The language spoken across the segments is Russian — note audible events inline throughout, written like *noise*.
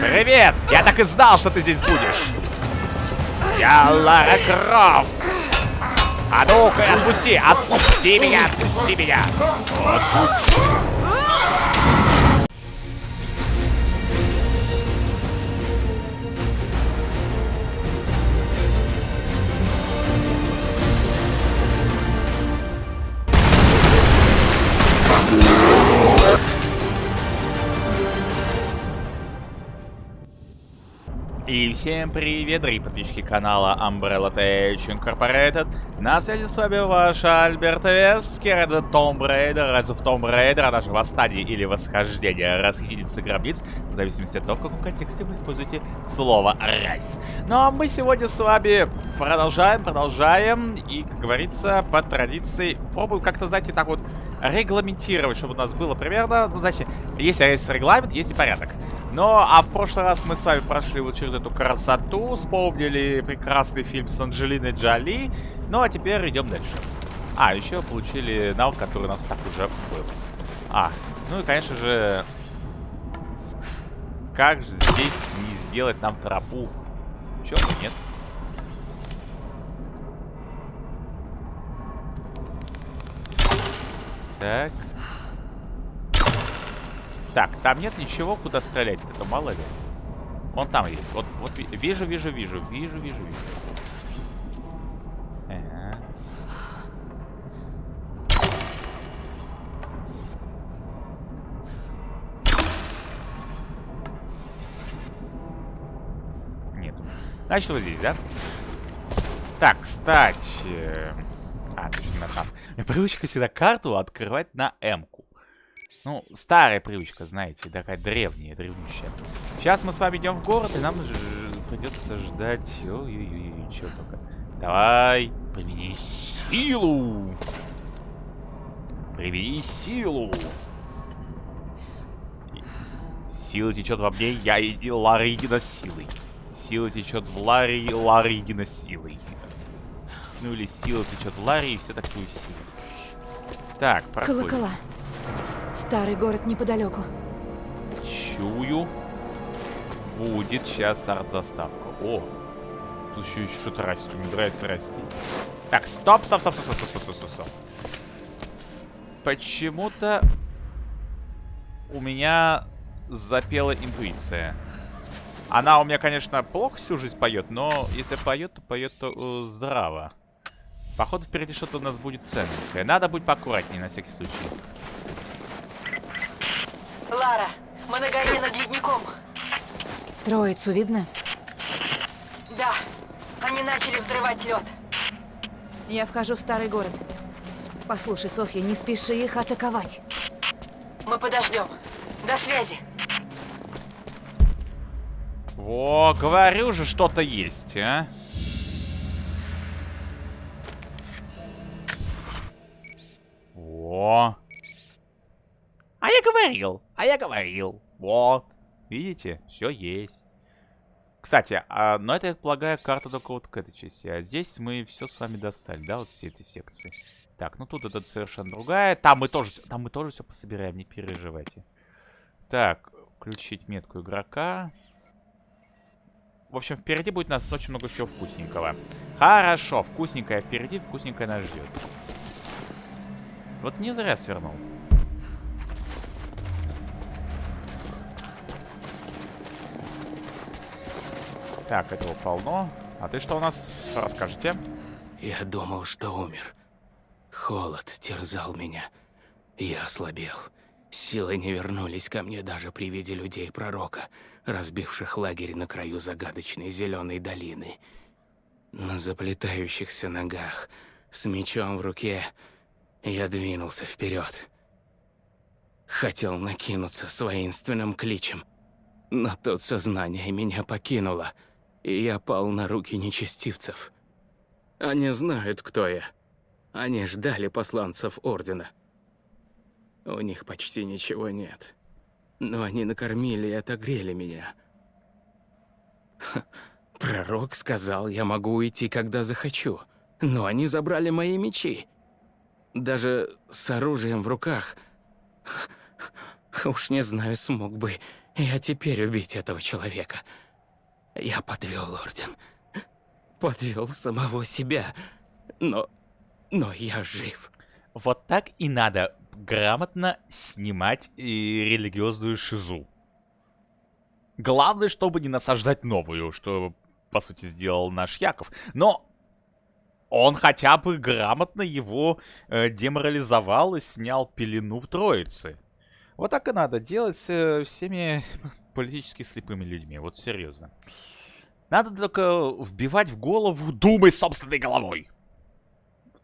Привет! Я так и знал, что ты здесь будешь. Я Лара Крофт. А ну-ка, отпусти! Отпусти меня! Отпусти меня! Отпусти! И всем привет, дорогие подписчики канала Umbrella Tech Incorporated. На связи с вами ваш Альберт Вескер, это Tomb Raider, Rise of Tomb Raider, а даже Восстание или Восхождение Расхитительницы гробниц, в зависимости от того, в каком контексте вы используете слово «райс». Ну а мы сегодня с вами продолжаем, продолжаем, и, как говорится, по традиции, пробуем как-то, знаете, так вот регламентировать, чтобы у нас было примерно, ну, значит, есть регламент, есть и порядок. Ну, а в прошлый раз мы с вами прошли вот через эту красоту, вспомнили прекрасный фильм с Анджелиной Джоли. Ну, а теперь идем дальше. А, еще получили навык, который у нас так уже был. А, ну и, конечно же, как же здесь не сделать нам тропу? Чё, нет? Так. Так, там нет ничего, куда стрелять. Это мало ли. Вон там есть. Вот, вот вижу, вижу, вижу, вижу, вижу, вижу. Ага. Нет. Значит, вот здесь, да? Так, кстати... А, точно там. Привычка всегда карту открывать на М-ку. Ну, старая привычка, знаете, такая древняя, древнющая. Сейчас мы с вами идем в город, и нам придется ждать... Ой-ой-ой, чего только. Давай, примени силу! Примени силу! Сила течет во мне, я и Ларигина силой. Сила течет в Ларе, и Ларигина силой. Ну или сила течет в Ларе, и все такую силу. Так, проходим. Колокола. Старый город неподалеку. Чую. Будет сейчас арт-заставка. О, тут еще что-то растет. Мне нравится расти. Так, стоп, стоп, стоп, стоп, стоп, стоп, стоп, стоп, стоп. Почему-то у меня запела интуиция. Она у меня, конечно, плохо всю жизнь поет, но если поет, то поет то, э, здраво. Походу, впереди что-то у нас будет ценненькое. Надо быть поаккуратнее на всякий случай. Лара, мы на горе над ледником. Троицу видно? Да, они начали взрывать лед. Я вхожу в старый город. Послушай, Софья, не спеши их атаковать. Мы подождем. До связи. Во, говорю же, что-то есть, а? Говорил, а я говорил. Вот. Видите, все есть. Кстати, а, но это, я полагаю, карта только вот к этой части. А здесь мы все с вами достали, да, вот все эти секции. Так, ну тут это совершенно другая. Там мы тоже, там мы тоже все пособираем, не переживайте. Так, включить метку игрока. В общем, впереди будет у нас очень много чего вкусненького. Хорошо, вкусненькое впереди, вкусненькое нас ждет. Вот не зря свернул. Так, этого полно. А ты что у нас? Расскажите. Я думал, что умер. Холод терзал меня. Я ослабел. Силы не вернулись ко мне даже при виде людей пророка, разбивших лагерь на краю загадочной зеленой долины. На заплетающихся ногах, с мечом в руке, я двинулся вперед. Хотел накинуться с воинственным кличем, но тут сознание меня покинуло — и я пал на руки нечестивцев. Они знают, кто я. Они ждали посланцев Ордена. У них почти ничего нет. Но они накормили и отогрели меня. Ха, пророк сказал, я могу уйти, когда захочу. Но они забрали мои мечи. Даже с оружием в руках. Уж не знаю, смог бы я теперь убить этого человека. Я подвел орден. Подвел самого себя. Но... Но я жив. Вот так и надо грамотно снимать и религиозную шизу. Главное, чтобы не насаждать новую, что, по сути, сделал наш Яков. Но он хотя бы грамотно его э, деморализовал и снял пелену в троице. Вот так и надо делать э, всеми политически слепыми людьми. Вот серьезно. Надо только вбивать в голову «думай собственной головой».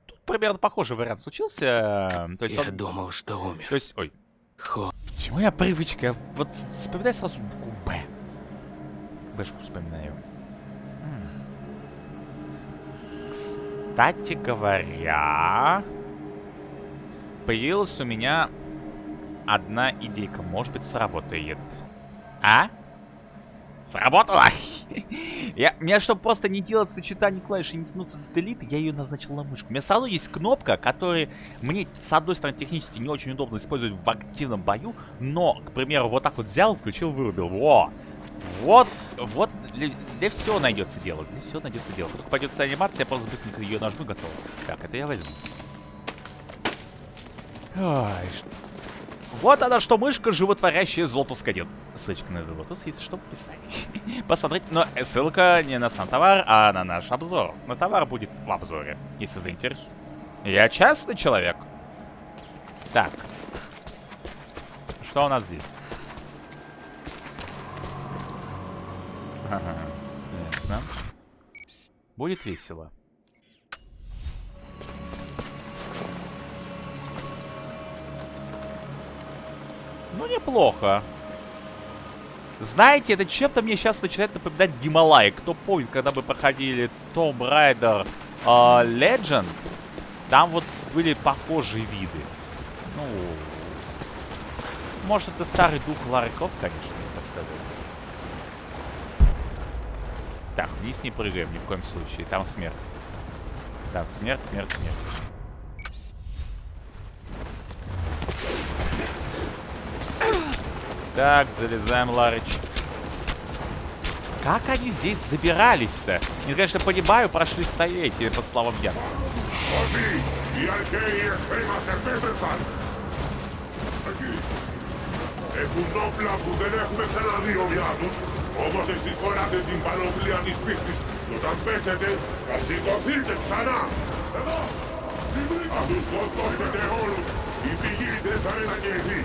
Тут примерно похожий вариант случился. То есть Я он... думал, что умер. То есть, ой, Хо... Почему я привычка? Вот вспоминай сразу букву Б. Бэшку вспоминаю. Кстати говоря, появилась у меня одна идейка. Может быть, сработает. А? Сработало! *laughs* Я, мне, чтобы просто не делать сочетание клавиш и не тянуться до delete, я ее назначил на мышку. У меня равно есть кнопка, которая мне, с одной стороны, технически не очень удобно использовать в активном бою, но, к примеру, вот так вот взял, включил, вырубил. Во! Вот, вот, для, для всего найдется дело, для всего найдется дело. Только пойдет анимация, я просто быстренько ее нажму, готово. Так, это я возьму. Ой, вот она что, мышка, животворящая золотовская дел. Ссылочка на Золотус есть, что в описании. *laughs* Посмотрите, но ссылка не на сам товар, а на наш обзор. На товар будет в обзоре, если заинтересует. Я честный человек. Так. Что у нас здесь? Ага, ясно. Будет весело. Ну, неплохо. Знаете, это чем-то мне сейчас начинает напоминать Гималай. Кто помнит, когда мы проходили Tomb Raider э, Legend, там вот были похожие виды. Ну, может, это старый дух Лары Крофт, конечно, мне сказать. Так, вниз не прыгаем ни в коем случае. Там смерть. Там смерть, смерть, смерть. Так, залезаем, Ларыч. Как они здесь забирались-то? Не, конечно, понимаю, прошли столетия, по словам я. Es un doble puteles peceradi obviatus, omos es isforate din panoplia dis pistis, tutan pesete, casi tociltem sana! Adus contos et eolus, impigite sarena niesi,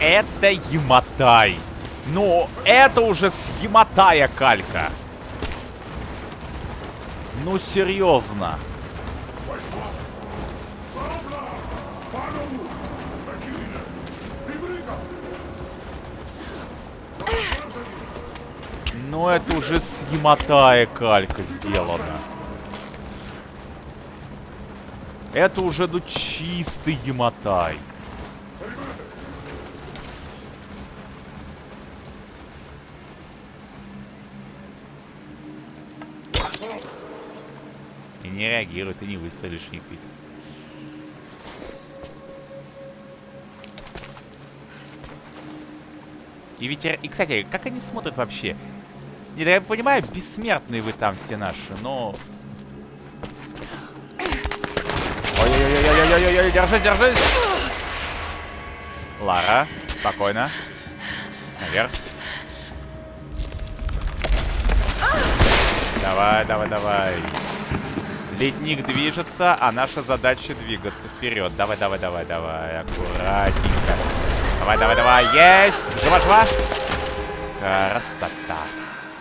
это Яматай. Ну, это уже с Яматая калька. Ну, серьезно. Ну, это уже с Яматая калька сделано. Это уже, ну, чистый Яматай. И не реагирует, и не выстрелишь, не пить. И ветер... И, кстати, как они смотрят вообще? Не, я понимаю, бессмертные вы там все наши, но... Ой-ой-ой-ой-ой-ой-ой, держись, держись! Лара, спокойно. Наверх. Давай, давай, давай. Ледник движется, а наша задача двигаться вперед. Давай, давай, давай, давай. Аккуратненько. Давай, давай, давай. Есть! Жива, жива! Красота.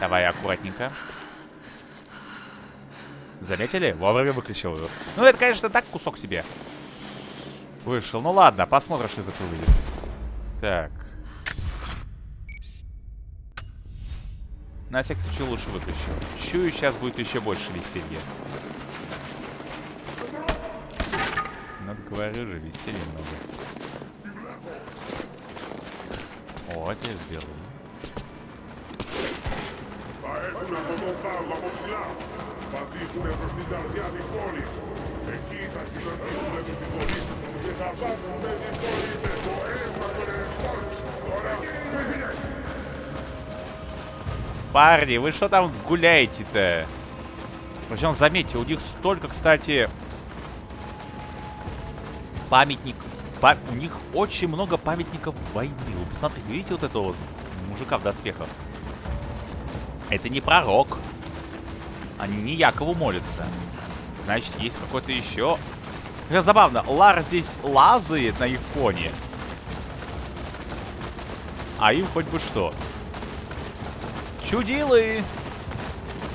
Давай, аккуратненько. Заметили? Вовремя выключил его. Ну, это, конечно, так кусок себе вышел. Ну ладно, посмотрим, что из этого выйдет. Так. На всякий случай лучше выключу. Чую, сейчас будет еще больше веселья. Ну, говорю же, веселья много. О, я сделал. Patrick una proprietà di Парни, вы что там гуляете-то? Причем, заметьте, у них столько, кстати, памятник. па- у них очень много памятников войны. Вы посмотрите, видите вот этого вот мужика в доспехах? Это не пророк. Они не Якову молятся. Значит, есть какой-то еще... Как забавно, Лар здесь лазает на их фоне. А им хоть бы что. Чудилы!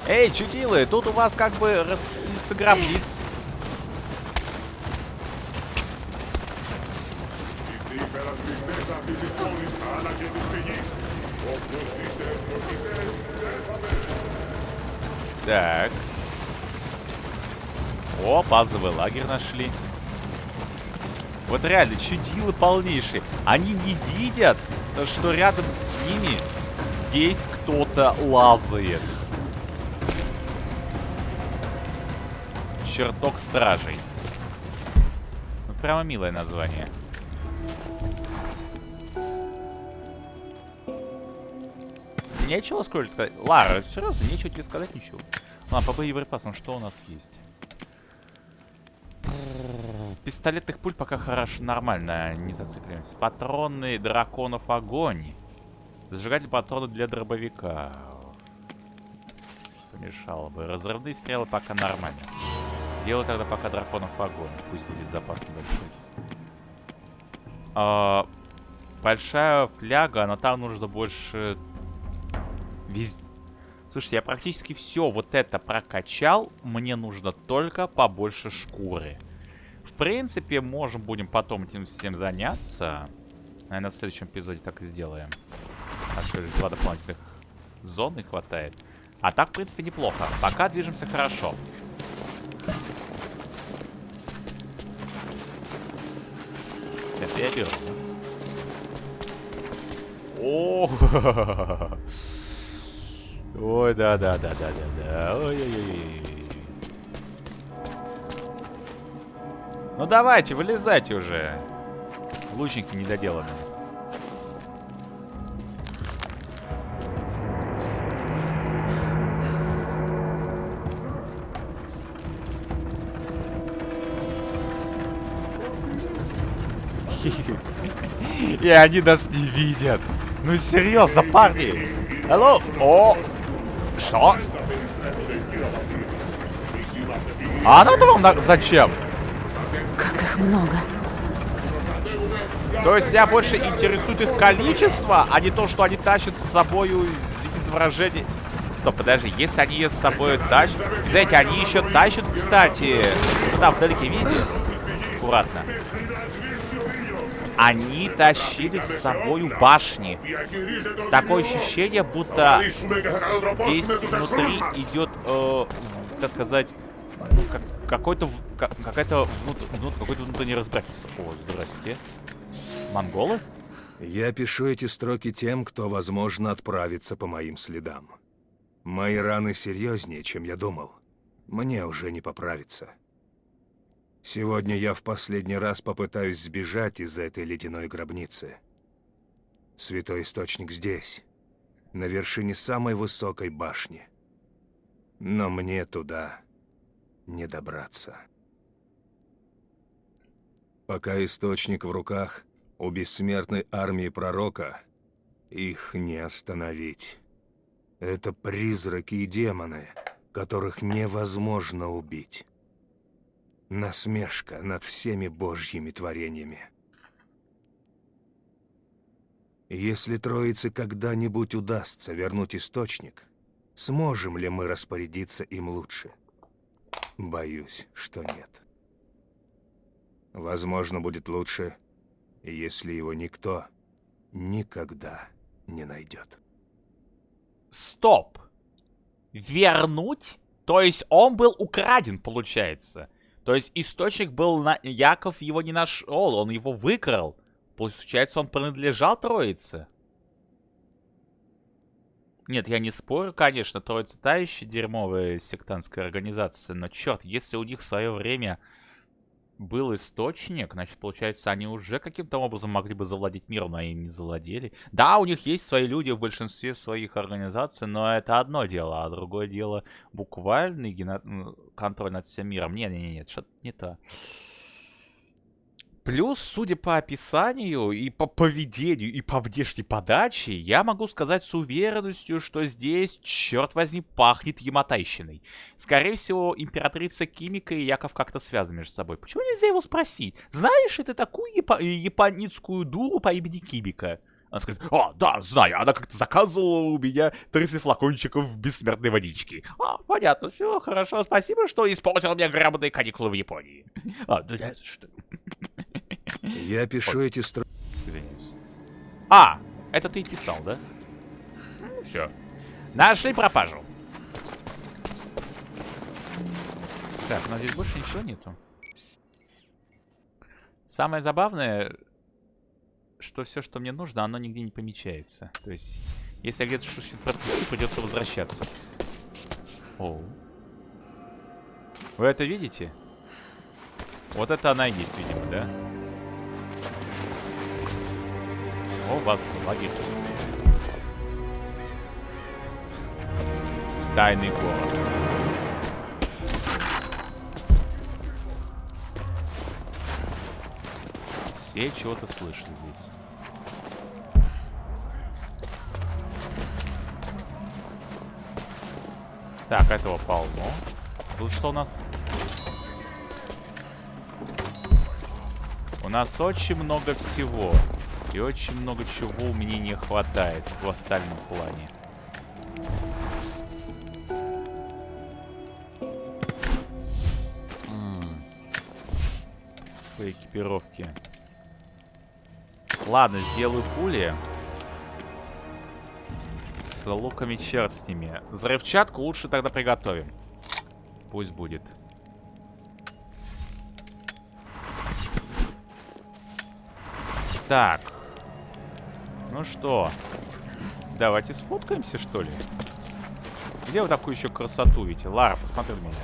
Эй, чудилы, тут у вас как бы распределится. Так. О, базовый лагерь нашли. Вот реально, чудилы полнейшие. Они не видят, что рядом с ними здесь кто-то лазает. Чертог стражей. Ну, прямо милое название. Нечего сколько сказать. Лара, серьезно, нечего тебе сказать ничего. Ладно, по боеприпасам что у нас есть? Пистолетных пуль пока хорошо, нормально, не зацикливаемся. Патроны драконов огонь. Зажигатель патронов для дробовика. Помешало бы. Разрывные стрелы пока нормально. Дело тогда пока драконов огонь. Пусть будет запас небольшой. А, большая фляга, но там нужно больше... Вез... Слушайте, я практически все вот это прокачал. Мне нужно только побольше шкуры. Принципе, можем будем потом этим всем заняться. Наверное, в следующем эпизоде так и сделаем. А что же, два дополнительных зоны хватает. А так, в принципе, неплохо. Пока движемся хорошо. Это я беру. О, *laughs* Ой, да, да, да, да, да, да. Ой-ой-ой. Ну давайте, вылезайте уже. Лучники недоделанные. И они нас не видят. Ну серьезно, парни. Алло. О. Что? А она-то вам на- зачем? Много. То есть тебя больше интересует их количество, а не то, что они тащат с собой из, из. Стоп, подожди, если они с собой тащат... Знаете, они еще тащат, кстати... Вот там вдалеке, видите? Аккуратно. Они тащили с собой башни. Такое ощущение, будто здесь внутри идет, э, так сказать, ну, как- какой-то в- ка- какая-то внут- внут- какое-то внутреннее разбирательство. О, здрасте. Монголы? Я пишу эти строки тем, кто, возможно, отправится по моим следам. Мои раны серьезнее, чем я думал. Мне уже не поправиться. Сегодня я в последний раз попытаюсь сбежать из этой ледяной гробницы. Святой Источник здесь, на вершине самой высокой башни. Но мне туда не добраться. Пока Источник в руках, у бессмертной армии Пророка их не остановить. Это призраки и демоны, которых невозможно убить. Насмешка над всеми божьими творениями. Если Троице когда-нибудь удастся вернуть Источник, сможем ли мы распорядиться им лучше? Боюсь, что нет. Возможно, будет лучше, если его никто никогда не найдет. Стоп. Вернуть? То есть он был украден, получается. То есть источник был на... Яков его не нашел, он его выкрал. Получается, он принадлежал Троице. Нет, я не спорю, конечно, Троица та еще дерьмовая сектантская организация, но черт, если у них в свое время был источник, значит, получается, они уже каким-то образом могли бы завладеть миром, но они не завладели. Да, у них есть свои люди в большинстве своих организаций, но это одно дело, а другое дело буквальный гено... контроль над всем миром. Не-не-не, что-то не то. Плюс, судя по описанию и по поведению, и по внешней подаче, я могу сказать с уверенностью, что здесь, черт возьми, пахнет ямотайщиной. Скорее всего, императрица Кимика и Яков как-то связаны между собой. Почему нельзя его спросить? Знаешь ты такую япо японецкую дуру по имени Кимика? Она скажет, а, да, знаю, она как-то заказывала у меня 30 флакончиков бессмертной водички. А, понятно, все, хорошо, спасибо, что испортил мне грамотные каникулы в Японии. *laughs* А, да, что... Я пишу эти строки. Извиняюсь. А, это ты и писал, да? Ну, все. Нашли пропажу. Так, но здесь больше ничего нету. Самое забавное, что все, что мне нужно, оно нигде не помечается. То есть, если я где-то что-то пропустил, придется возвращаться. Оу. Вы это видите? Вот это она и есть, видимо, да? О, вас лагерь. Тайный город. Все чего-то слышали здесь. Так, этого полно. Тут что у нас? У нас очень много всего. И очень много чего меня не хватает в остальном плане. По экипировке. Ладно, сделаю пули. С луками черт с ними. Взрывчатку лучше тогда приготовим. Пусть будет. Так. Ну что, давайте сфоткаемся, что ли? Где вы такую еще красоту видите? Лара, посмотри на меня.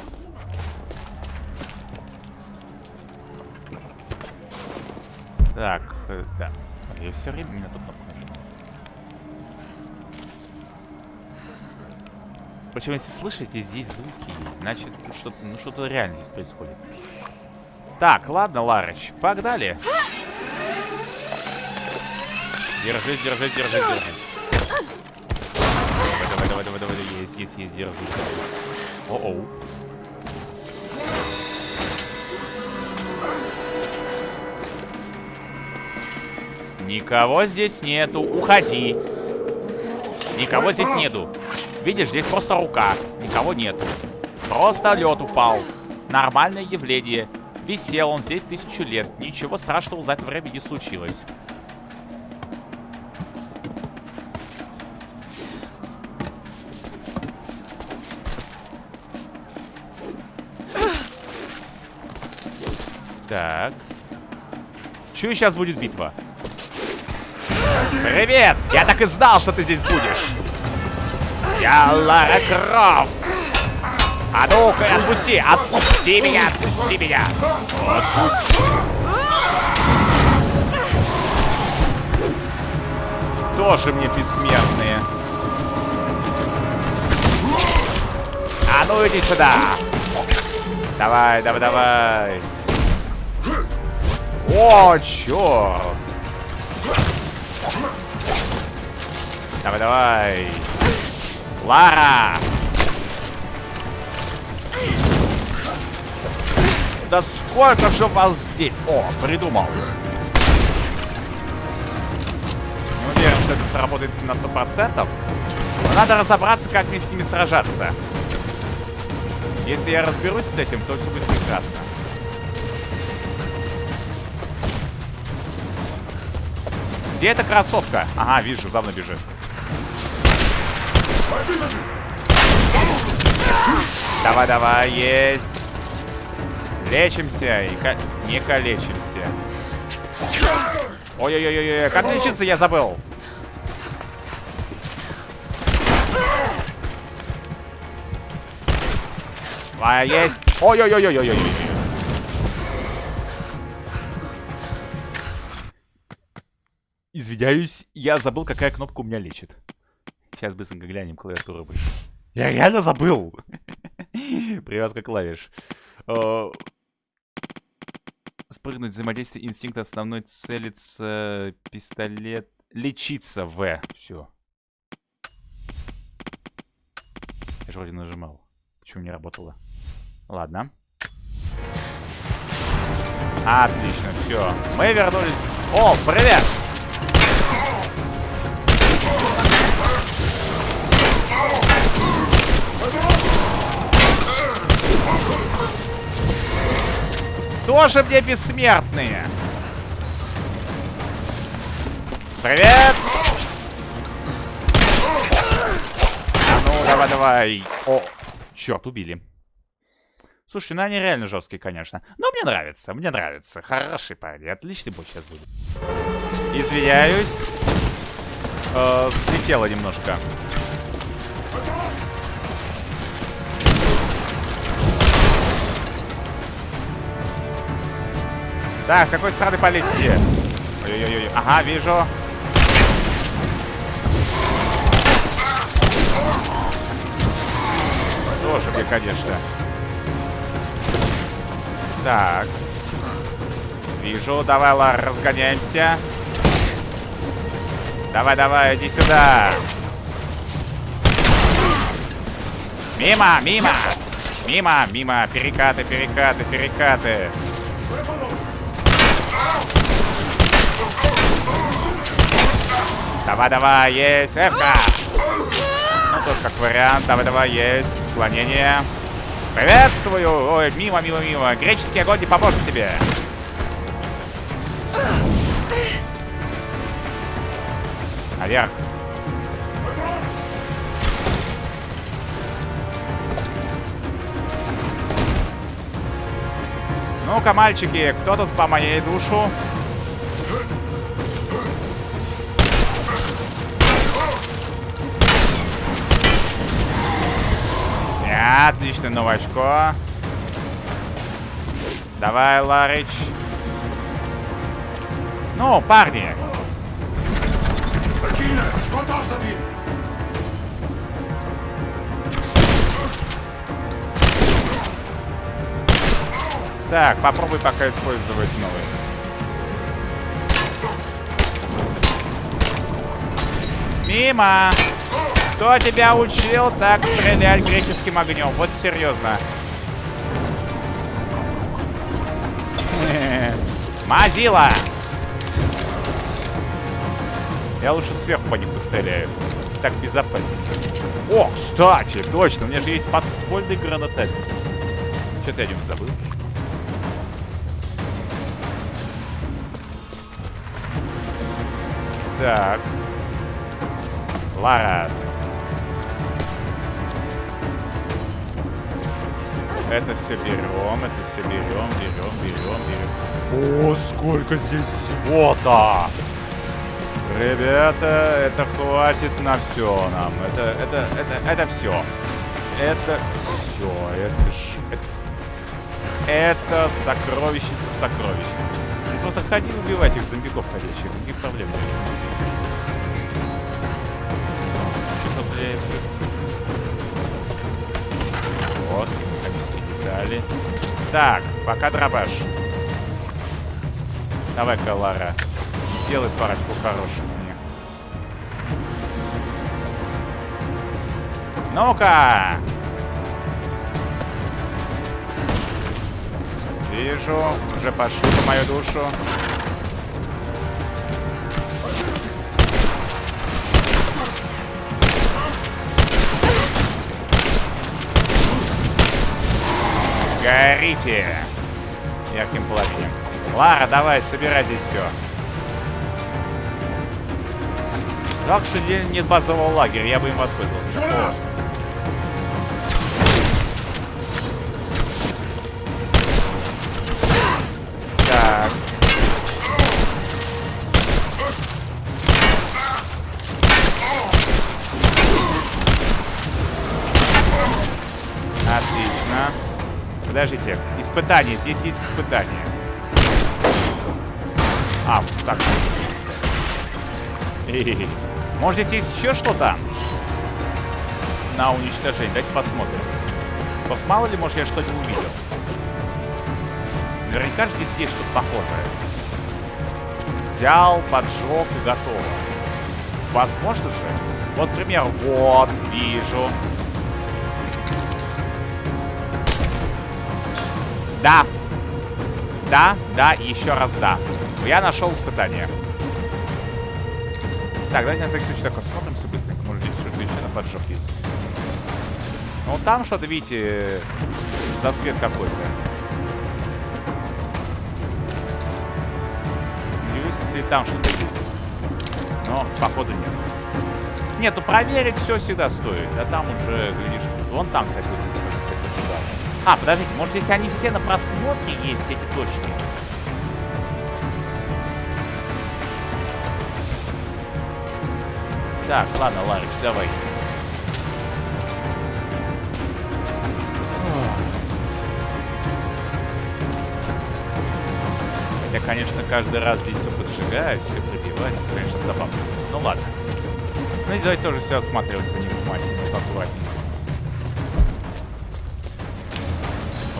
Так, э, да. Я все время меня тут нахожу. Причем, если слышите, здесь звуки есть. Значит, что-то ну, что реально здесь происходит. Так, ладно, Ларыч, погнали. Держись, держись, держись, держись. Давай, давай, давай, давай, давай. Есть, есть, есть, держись. О-оу. Никого здесь нету. Уходи. Никого здесь нету. Видишь, здесь просто рука. Никого нету. Просто лед упал. Нормальное явление. Висел он здесь тысячу лет. Ничего страшного за это время не случилось. Так. Чую, сейчас будет битва. Привет! Я так и знал, что ты здесь будешь. Я Лара Крофт. А ну-ка, отпусти! Отпусти меня! Отпусти меня! Отпусти! Тоже мне бессмертные. А ну иди сюда! Давай, давай, давай! О, черт! Давай, давай! Лара! Да сколько же вас здесь? О, придумал. Не уверен, что это сработает на 100%. Но надо разобраться, как мне с ними сражаться. Если я разберусь с этим, то все будет прекрасно. Где эта кроссовка? Ага, вижу, за мной бежит. Давай, давай, есть. Лечимся и ко не калечимся. Ой-ой-ой-ой, как лечиться я забыл. А, есть. Ой-ой-ой-ой-ой-ой. Извиняюсь, я забыл, какая кнопка у меня лечит. Сейчас быстренько глянем клавиатуру. Я реально забыл. *laughs* Привязка клавиш. Э, Спрыгнуть, взаимодействие, инстинкт основной целится, пистолет, лечиться, В. Все. Я же вроде нажимал. Почему не работало? Ладно. Отлично, все. Мы вернулись. О, привет! Тоже мне бессмертные. Привет! А ну, давай, давай. О, черт, убили. Слушай, ну они реально жесткие, конечно. Но мне нравится, мне нравится. Хороший парень, отличный бой сейчас будет. Извиняюсь. Э, слетело немножко. Так, с какой стороны полезть? Ой-ой-ой. Ага, вижу. Тоже мне, конечно. Так. Вижу. Давай, Лар, разгоняемся. Давай, давай, иди сюда. Мимо, мимо. Мимо, мимо. Перекаты, перекаты, перекаты. Давай, давай, есть. Эвка. Ну, тут как вариант. Давай, давай, есть. Уклонение. Приветствую. Ой, мимо, мимо, мимо. Греческий огонь не поможет тебе. Наверх. Ну-ка, мальчики, кто тут по моей душу? Отлично, новачко. Давай, Ларич. Ну, парни. Так, попробуй пока использовать новый. Мимо! Кто тебя учил так стрелять греческим огнем? Вот серьезно. *laughs* Мазила! Я лучше сверху по ним постреляю. Так безопаснее. О, кстати, точно, у меня же есть подствольный гранатомет. Что-то я о нем забыл. Так. Лара. Это все берем, это все берем, берем, берем, берем. О, сколько здесь всего-то! Ребята, это хватит на все нам. Это, это, это, это все. Это все. Это ж... Это, сокровище сокровищ. Здесь просто ходи убивать их зомбиков ходячих. Никаких проблем нет. Что-то, блядь. Вот, детали. Так, пока дробаш. Давай-ка, Лара. Сделай парочку хороших мне. Ну-ка! Вижу, уже пошли по мою душу. Горите! Ярким пламенем. Лара, давай, собирай здесь все. Жалко, что нет базового лагеря, я бы им воспользовался. О. подождите. Испытание. Здесь есть испытание. А, так. Хе-хе-хе. Может, здесь есть еще что-то? На уничтожение. Давайте посмотрим. Просто мало ли, может, я что-то увидел. Наверняка здесь есть что-то похожее. Взял, поджег и готово. Возможно же. Вот, например, вот, вижу. Да. Да, да, еще раз да. Я нашел испытание. Так, давайте на всякий случай так посмотрим все быстренько. Может, здесь что-то еще на поджог есть. Ну, там что-то, видите, засвет какой-то. Удивлюсь, если там что-то есть. Но, походу, нет. Нет, ну проверить все всегда стоит. А там уже, глядишь, вон там, кстати. А, подождите, может здесь они все на просмотре есть, эти точки? Так, ладно, Ларыч, давай. Хотя, конечно, каждый раз здесь все поджигать, все пробивать, это, конечно, забавно. Ну ладно. Ну, здесь давайте тоже все осматривать повнимательнее, поаккуратнее.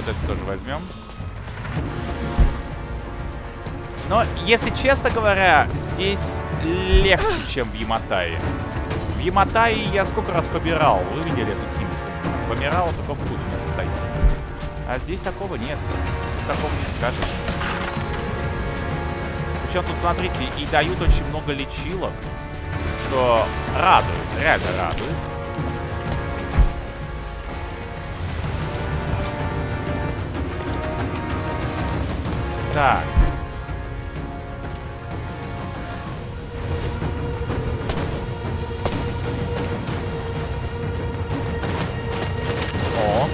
Вот это тоже возьмем. Но, если честно говоря, здесь легче, чем в Яматае. В Яматае я сколько раз побирал. Вы видели эту кимку? Помирал, только в путь не встает. А здесь такого нет. Такого не скажешь. Причем тут, смотрите, и дают очень много лечилок, что радует, реально радует. Так. О.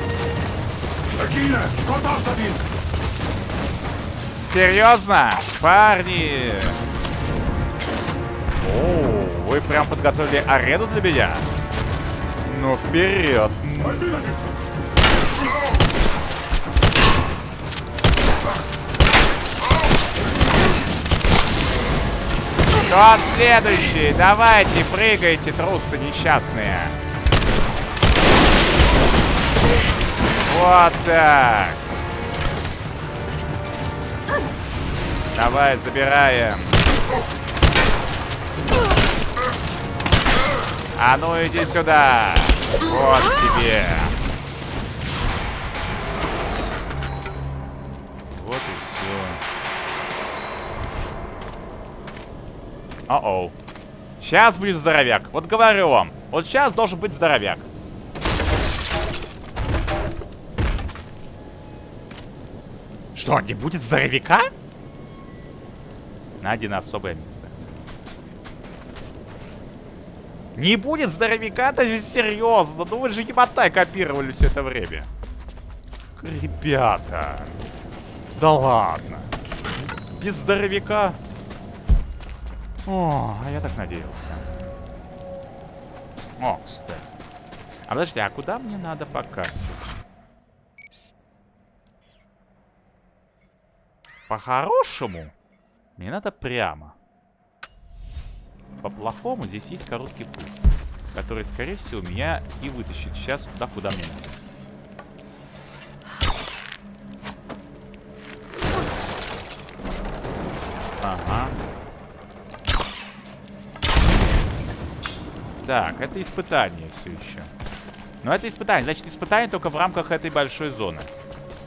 Регина, что там стоит? Серьезно? Парни! О, вы прям подготовили арену для меня? Ну, вперед! Кто следующий? Давайте, прыгайте, трусы несчастные. Вот так. Давай, забираем. А ну иди сюда. Вот тебе. О-оу. Сейчас будет здоровяк. Вот говорю вам. Вот сейчас должен быть здоровяк. Что, не будет здоровяка? На один особое место. Не будет здоровяка-то серьезно. Ну вы же емотай копировали все это время. Ребята. Да ладно. Без здоровяка. О, а я так надеялся. О, кстати. А подожди, а куда мне надо по карте? По-хорошему, мне надо прямо. По-плохому здесь есть короткий путь, который, скорее всего, меня и вытащит сейчас туда, куда мне надо. Ага. Так, это испытание все еще. Но это испытание. Значит, испытание только в рамках этой большой зоны.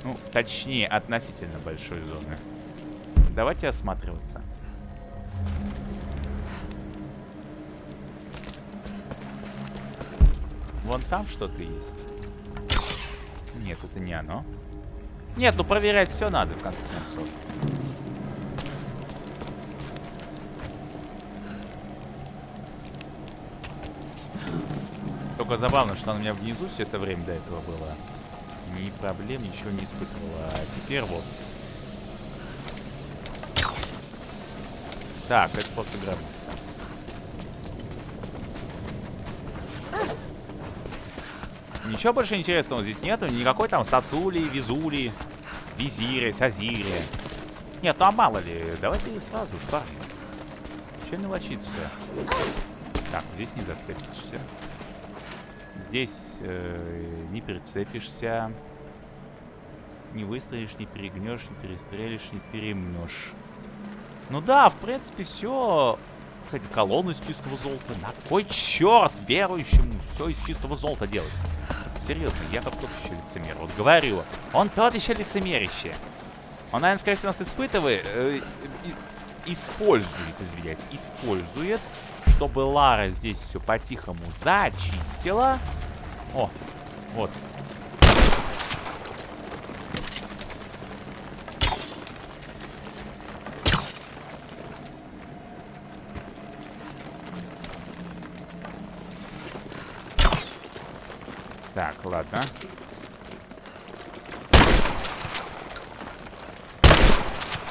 Ну, точнее, относительно большой зоны. Давайте осматриваться. Вон там что-то есть. Нет, это не оно. Нет, ну проверять все надо, в конце концов. Только забавно, что она у меня внизу все это время до этого была. Ни проблем, ничего не испытывала. А теперь вот. Так, это просто гробница. Ничего больше интересного здесь нету. Никакой там сосули, визули, визири, сазири. Нет, ну а мало ли. Давайте сразу, парни. Че мелочиться? Так, здесь не зацепишься. Здесь э, не прицепишься. Не выстрелишь, не перегнешь, не перестрелишь, не перемнешь. Ну да, в принципе, все. Кстати, колонну из чистого золота. На кой черт верующему все из чистого золота делать? Серьезно, я как тот еще лицемер. Вот говорю, он тот еще лицемерище. Он, наверное, скорее всего, нас испытывает, э, использует, извиняюсь, использует, чтобы Лара здесь все по-тихому зачистила. О, вот, Так, ладно.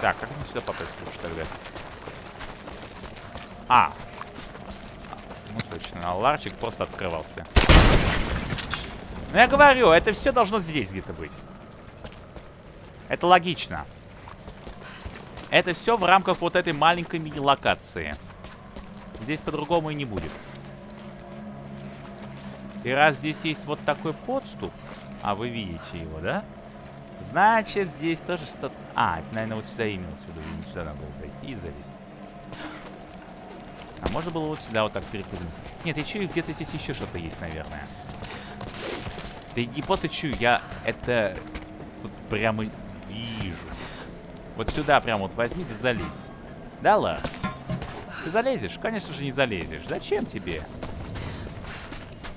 Так, как мне сюда попасть лучше тогда? А. А ларчик просто открывался. Ну я говорю, это все должно здесь где-то быть. Это логично. Это все в рамках вот этой маленькой мини-локации. Здесь по-другому и не будет. И раз здесь есть вот такой подступ, а вы видите его, да? Значит, здесь тоже что-то... А, это, наверное, вот сюда имелось в виду. Сюда надо было зайти и залезть. А можно было вот сюда вот так перепрыгнуть? Нет, я чую, где-то здесь еще что-то есть, наверное. Да не просто чую, я это вот прямо вижу. Вот сюда прямо вот возьми, да залезь. Да, ладно? Ты залезешь? Конечно же не залезешь. Зачем тебе?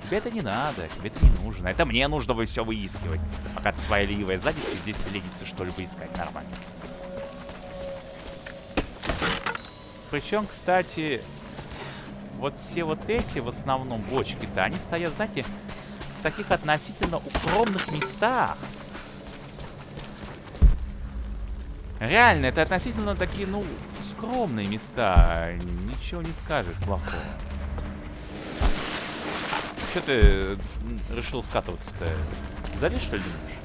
Тебе это не надо, тебе это не нужно. Это мне нужно вы все выискивать. Пока твоя ленивая задница здесь ленится что-либо искать нормально. Причем, кстати, вот все вот эти, в основном, бочки-то, они стоят, знаете, в таких относительно укромных местах. Реально, это относительно такие, ну, скромные места. Ничего не скажешь плохого. Че ты решил скатываться-то? Залез, что ли, думаешь?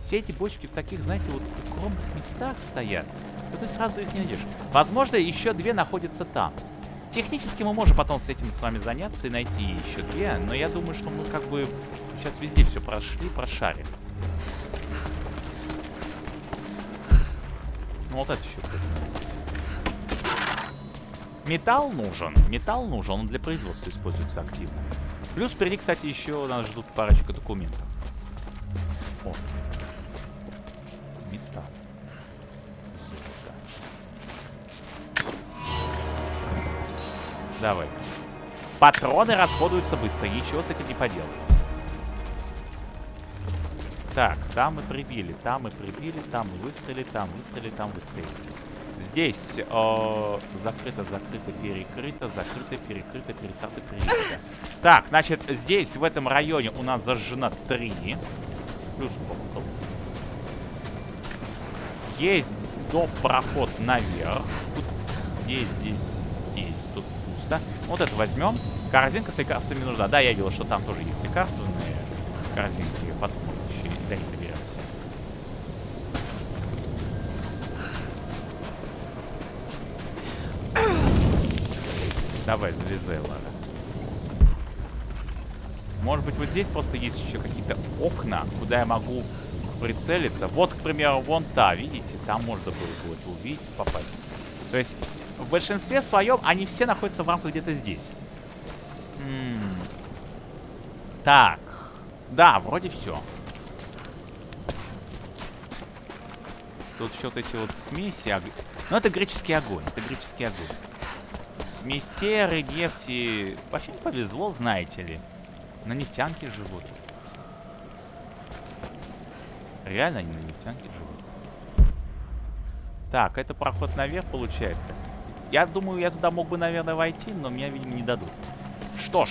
Все эти бочки в таких, знаете, вот укромных местах стоят. То ты сразу их не найдешь. Возможно, еще две находятся там. Технически мы можем потом с этим с вами заняться и найти еще две. Но я думаю, что мы как бы сейчас везде все прошли, прошарим. Ну вот это еще, кстати, Металл нужен. Металл нужен, он для производства используется активно. Плюс впереди, кстати, еще нас ждут парочка документов. Давай. Патроны расходуются быстро, ничего с этим не поделать. Так, там мы прибили, там мы прибили, там мы выстрелили, там выстрелили, там выстрелили. Здесь э, закрыто, закрыто, перекрыто, закрыто, перекрыто, пересадка, перекрыто. Так, значит, здесь, в этом районе у нас зажжено три. Плюс угол. Есть до проход наверх. Тут, здесь, здесь. Пусто. Вот это возьмем. Корзинка с лекарствами нужна. Да, я видел, что там тоже есть лекарственные корзинки. Потом еще до них Давай, залезай, Лара. Может быть, вот здесь просто есть еще какие-то окна, куда я могу прицелиться. Вот, к примеру, вон та, видите? Там можно было будет увидеть, попасть. То есть, в большинстве своем они все находятся в рамках где-то здесь. М -м. Так. Да, вроде все. Тут что-то эти вот смеси. Ну, это греческий огонь. Это греческий огонь. Смесь серы, нефти. Вообще не повезло, знаете ли. На нефтянке живут. Реально они на нефтянке живут. Так, это проход наверх получается. Я думаю, я туда мог бы, наверное, войти, но меня, видимо, не дадут. Что ж.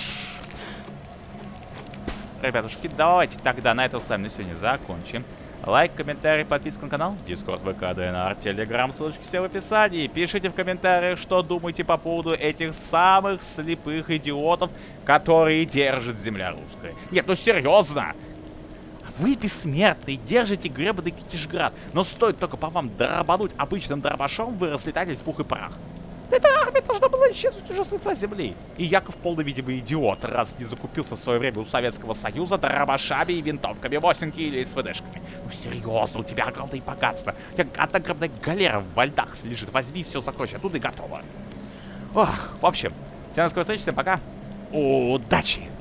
Ребятушки, давайте тогда на этом с вами на сегодня закончим. Лайк, комментарий, подписка на канал, Discord, ВК, ДНР, Телеграм, ссылочки все в описании. Пишите в комментариях, что думаете по поводу этих самых слепых идиотов, которые держат земля русская. Нет, ну серьезно! Вы бессмертные, держите гребаный Китежград, но стоит только по вам дробануть обычным дробашом, вы разлетаетесь пух и прах. Эта армия должна была исчезнуть уже с лица земли. И Яков полный, видимо, идиот, раз не закупился в свое время у Советского Союза дробашами и винтовками 8 или СВДшками. Ну серьезно, у тебя огромные богатства. У тебя огромная галера в вальдах лежит. Возьми все, закончи, оттуда и готово. Ох, в общем, всем до скорой встречи, всем пока. Удачи!